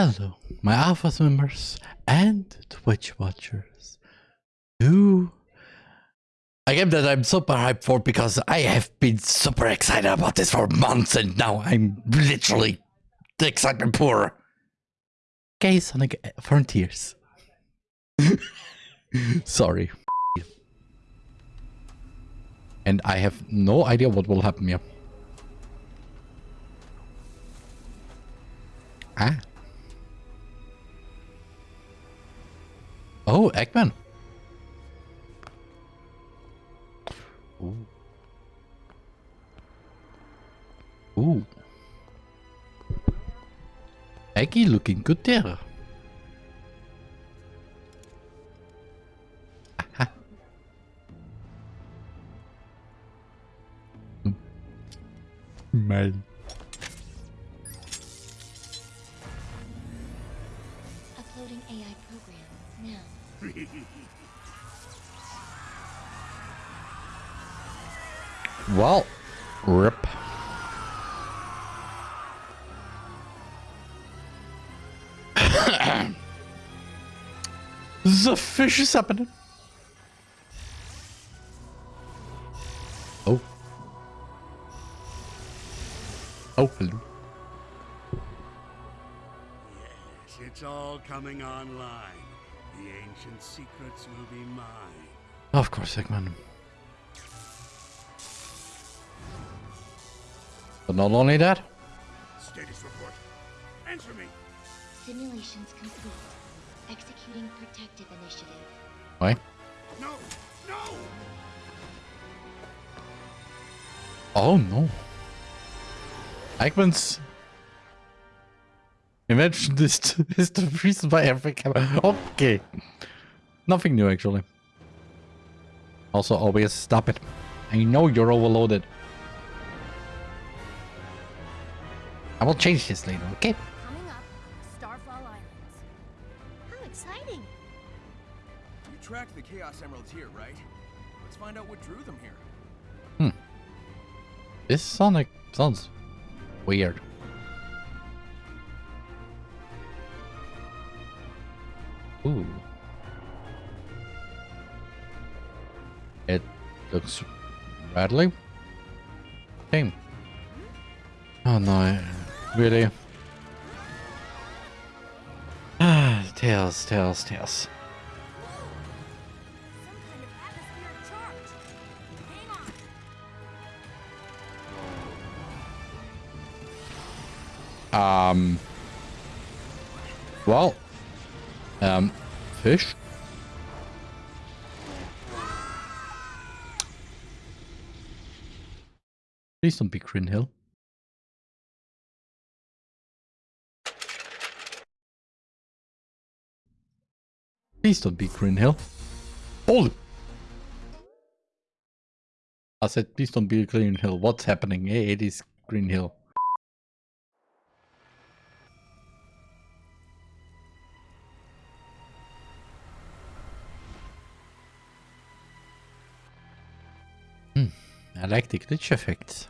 Hello, my Alpha members and Twitch watchers. Who a game that I'm super hyped for because I have been super excited about this for months and now I'm literally the excitement poor. Okay, Sonic Frontiers. Sorry. And I have no idea what will happen here. Ah. Oh, Eggman. Ooh. Ooh. Eggy looking good there. Aha. Man. Fish is happening. Oh. Oh, hello. Yes, it's all coming online. The ancient secrets will be mine. Of course, Eggman. But not only that, Status report. Answer me. Simulations complete. Executing protective initiative. why? No, no. Oh no. Eggman's Imagine this is the reason why every camera. Okay. Nothing new actually. Also always stop it. I know you're overloaded. I will change this later, okay? Tracked the Chaos Emeralds here, right? Let's find out what drew them here. Hmm. This Sonic sounds weird. Ooh. It looks rattly. Same. Oh no, really? Ah, tails, tails, tails. Um. Well. Um. Fish. Please don't be Green Hill. Please don't be Green Hill. Holy! I said, please don't be Green Hill. What's happening? Hey, it is Green Hill. I like the glitch effects.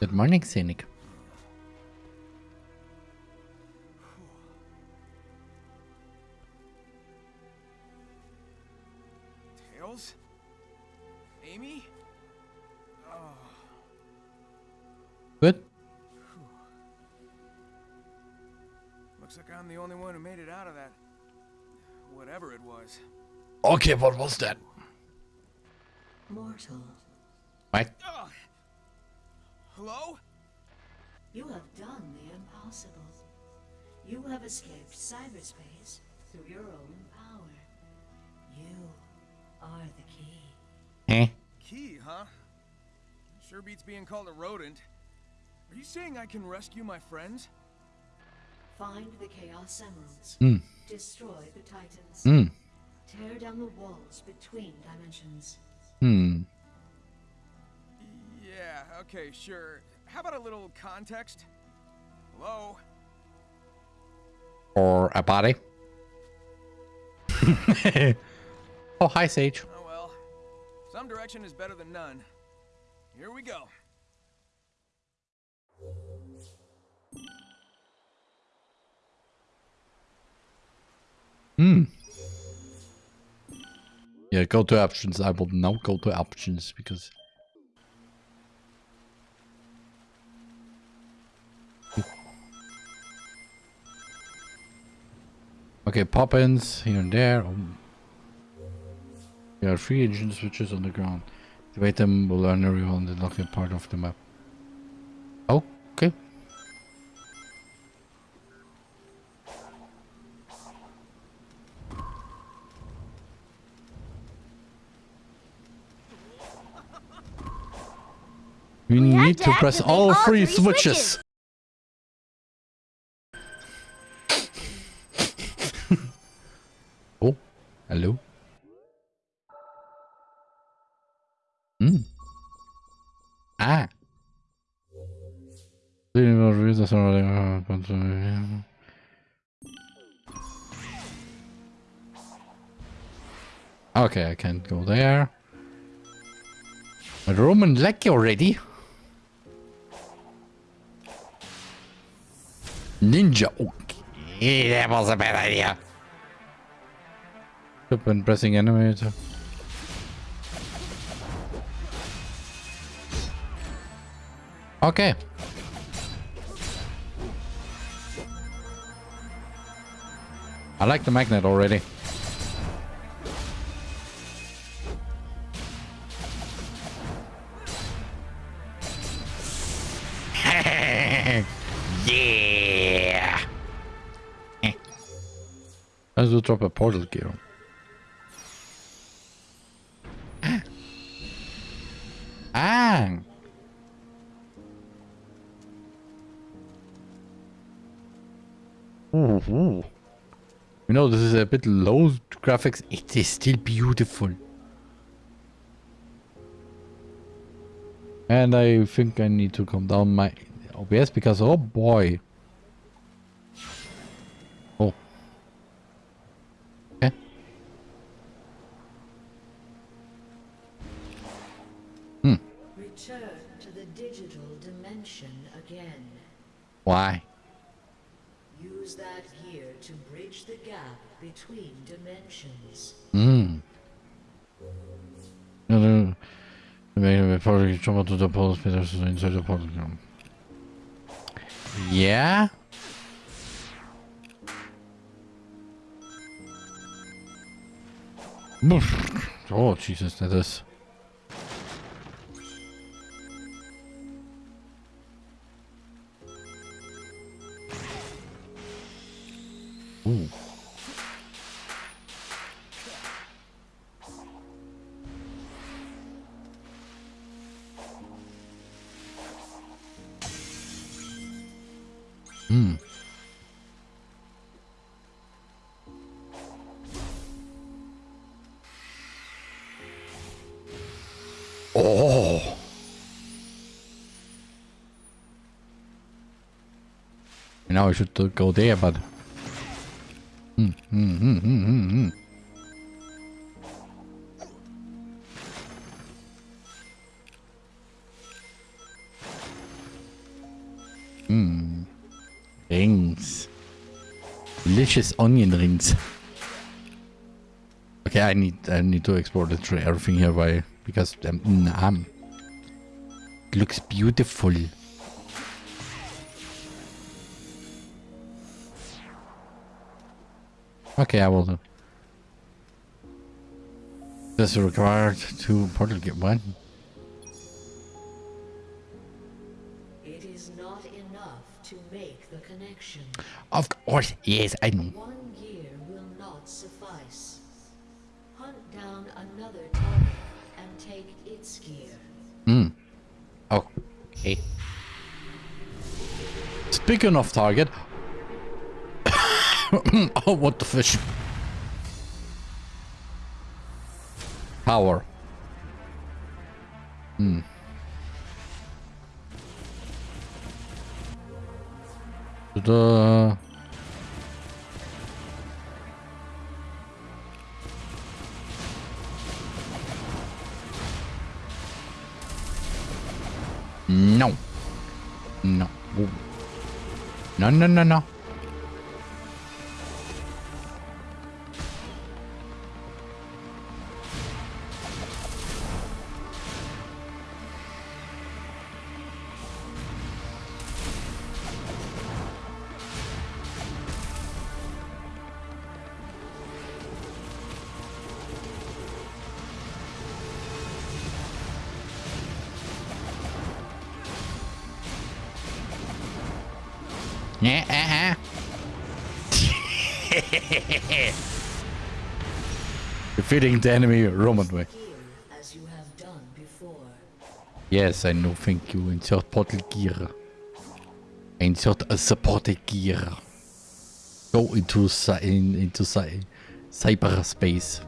Good morning, Scenic. Okay, what was that? Mortal, What? Ugh. Hello? you have done the impossible. You have escaped cyberspace through your own power. You are the key. Eh? Key, huh? Sure beats being called a rodent. Are you saying I can rescue my friends? Find the Chaos Emeralds. Hmm. Destroy the Titans. Hmm. Tear down the walls between dimensions. Hmm. Yeah, okay, sure. How about a little context? Hello? Or a body. oh, hi, Sage. Oh well. Some direction is better than none. Here we go. Yeah, go to options. I will now go to options because. Okay, pop-ins here and there. Oh. There are three engine switches on the ground. Activate them will learn everyone the locked part of the map. Okay. Need to to press all all three three switches. oh, hello. Hmm. Ah. Okay, I can't go there. But Roman like already. Ninja. Okay, that was a bad idea. Stop and pressing animator. Eh, okay. I like the magnet already. yeah. Let's go drop a portal gear. Ah. Ooh, ooh. You know, this is a bit low graphics. It is still beautiful. And I think I need to calm down my OBS because, oh boy. Return to the digital dimension again. Why? Use that gear to bridge the gap between dimensions. Hmm. No, no. Maybe probably jump to the portal space inside the portal. Yeah? Oh, Jesus, that is. Hmm. Oh. Now I should go there, but. Hmm, hmm, hmm, hmm, hmm. Hmm. Delicious onion rings. Okay, I need I need to explore the tray, everything here by because um, mm, um it looks beautiful. Okay, I will do. This is required to portal get one. Of course, yes, I know. One gear will not suffice. Hunt down another target and take its gear. Hmm. Okay. Speaking of target. oh, what the fish? Power. Hmm. The No. No. Ooh. No, no, no, Yeah, uh-huh. Defeating the enemy Roman way. As you have done before. Yes, I know, thank you. Insert portal gear. Insert a supported gear. Go into cy- in, into cy- cyberspace.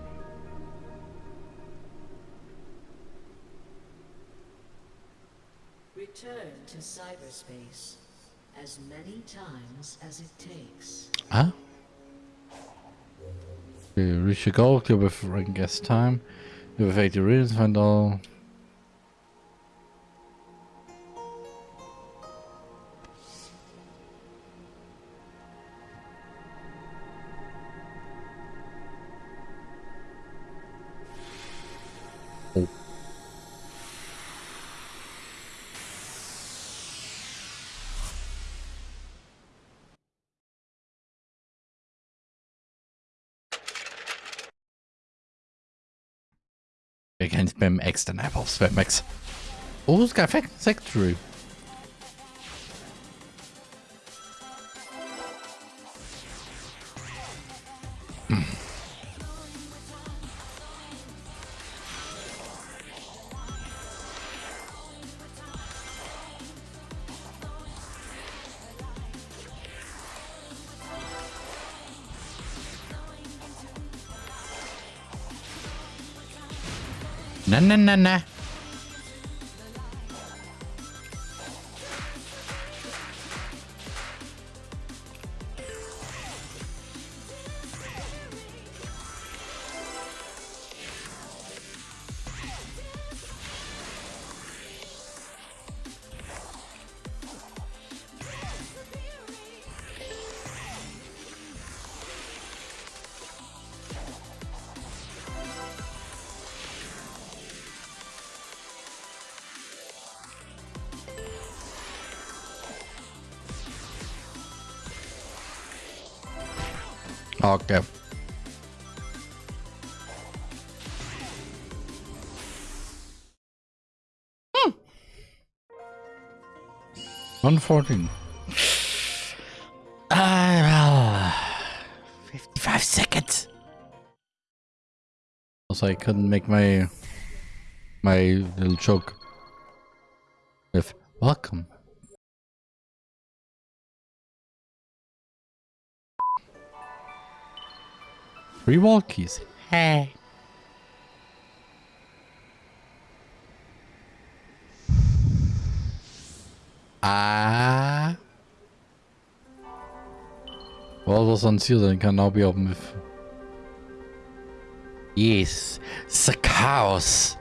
Many times as it takes. Huh? Okay, reach a goal, clear with guest time. You have 80 runes, find all. mit dem X, den Apples, mit dem X. Who's got Factory? nè nè nè nè. Okay. Hmm. 114. Ah, well, 55 seconds. Also, I couldn't make my my little joke with welcome. Three walkies. Hey. Ah. What was unsealed and can now be opened with. Yes. The chaos.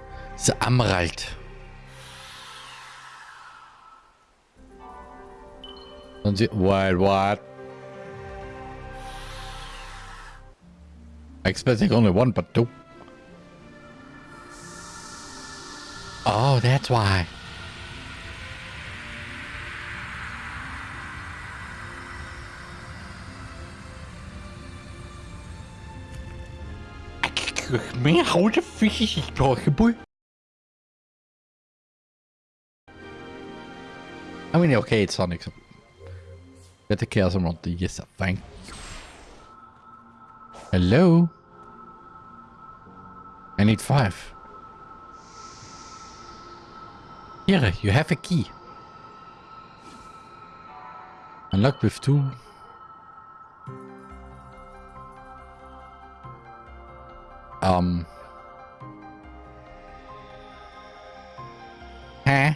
The emerald. Unse- What? Expecting only one, but two. Oh, that's why. Man, how the fish is possible? I mean, okay, it's Sonic. so- Get the chaos around the yes, thank you. Hello? I need five. Here, you have a key. Unlock with two. Um. Huh?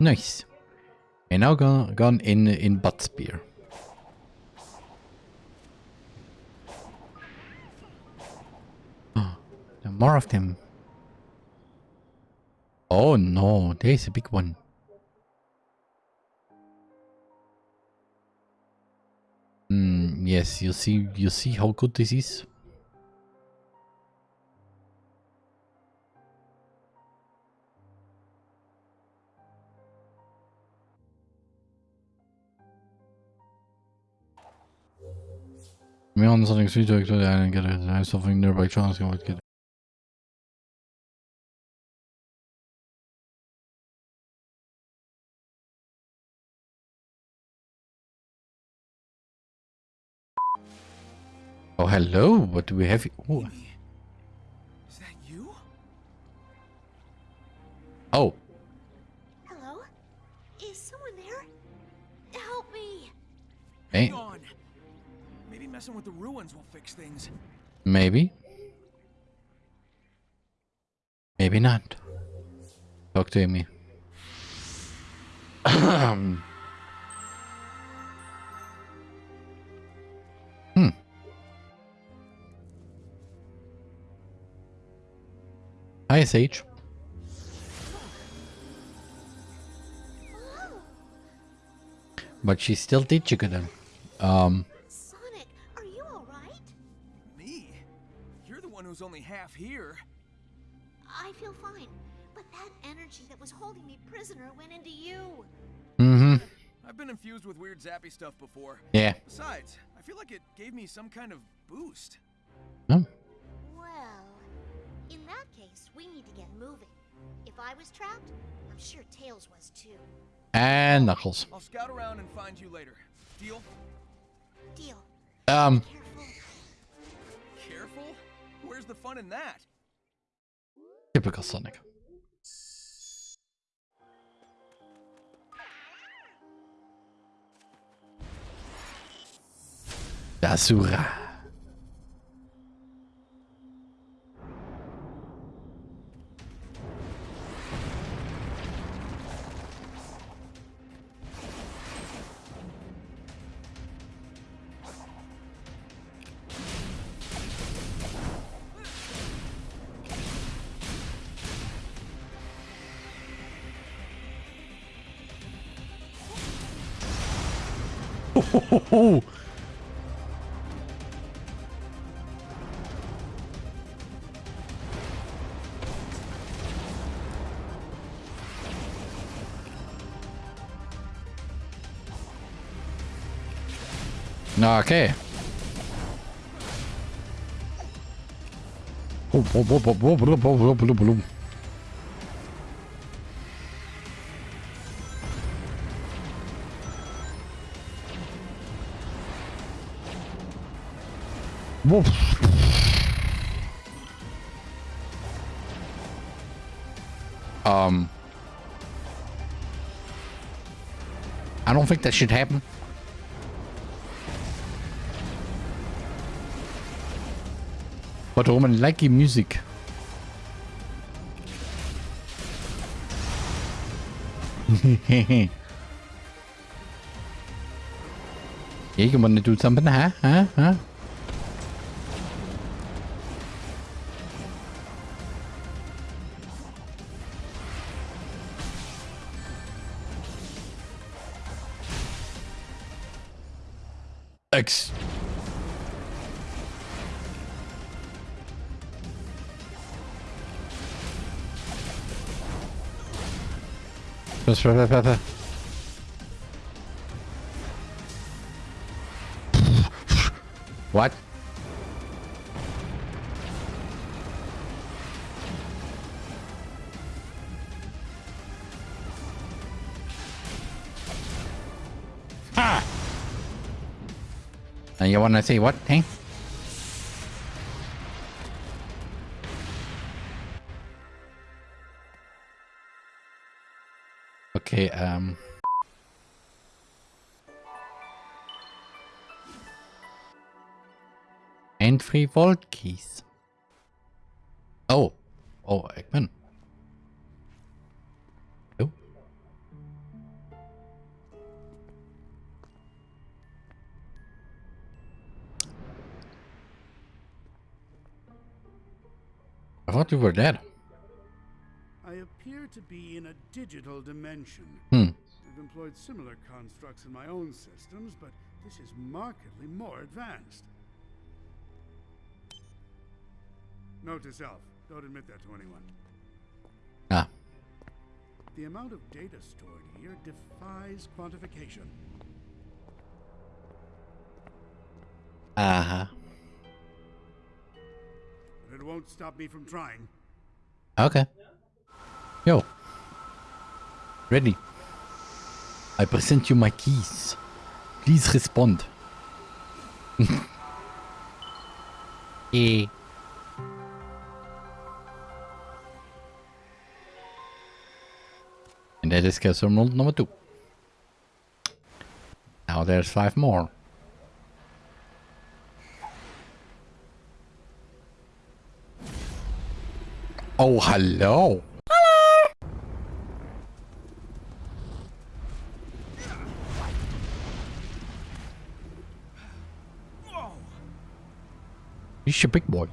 Nice. And now gone, gone in in butt spear. Are more of them. Oh no, there's a big one. Hmm, yes, you see you see how good this is? on something Street to actually I didn't get it. I have something nearby chance I would get it. Oh, hello. What do we have here? Ooh. Is that you? Oh. Hello? Is someone there? Help me. Hang on. Messing with the ruins will fix things. maybe. Maybe not. Talk to me. hmm. Hi, Sage. But she's still digital. Um, You're the one who's only half here. I feel fine, but that energy that was holding me prisoner went into you. mm-hmm. I've been infused with weird zappy stuff before. Yeah. Besides, I feel like it gave me some kind of boost. Oh. Well, in that case, we need to get moving. If I was trapped, I'm sure Tails was too. And Knuckles. I'll scout around and find you later. Deal? Deal. Um, Careful. Careful? Where's the fun in that? typical Sonic. Dasura. Okay. Um. I don't think that should happen. But Roman like music. Yeah, you want to do something, huh? Huh? Huh? X. Just right. What? Ah! And you wanna see what thing? Okay, um. And three vault keys. Oh. Oh, Eggman. Oh. I thought you were dead. Appear to be in a digital dimension. Hmm. I've employed similar constructs in my own systems, but this is markedly more advanced. Note to self, don't admit that to anyone. Ah. The amount of data stored here defies quantification. Uh-huh. But it won't stop me from trying. Okay. Yo. Ready. I present you my keys. Please respond. Yeah. And that is castle number two. Now there's five more. Oh, hello. He's a big boy.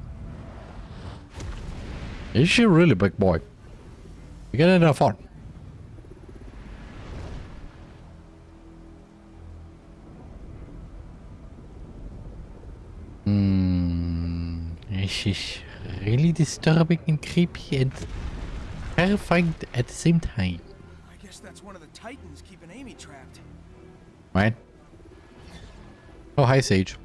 Is she really big boy? You get enough fun. Hmm. This is really disturbing and creepy and terrifying at the same time. I guess that's one of the titans keeping Amy trapped. Right? Oh, hi, Sage.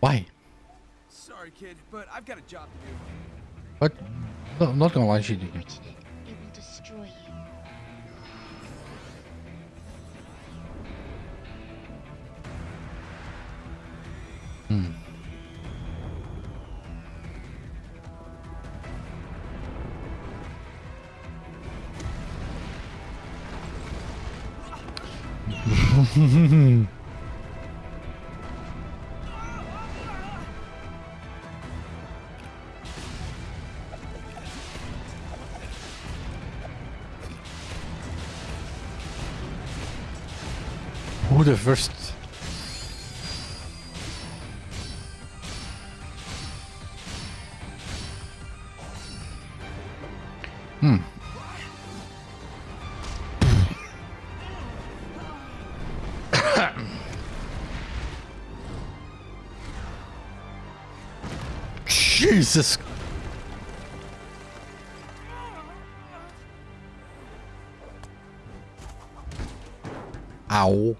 Why? Sorry, kid, but I've got a job to do. What? No, I'm not gonna lie, she did. Reaching it, it will destroy you. Hmm. the first? Hmm. Jesus. Ow.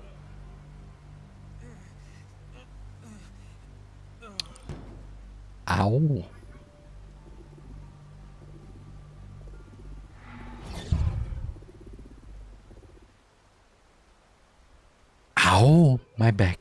My back.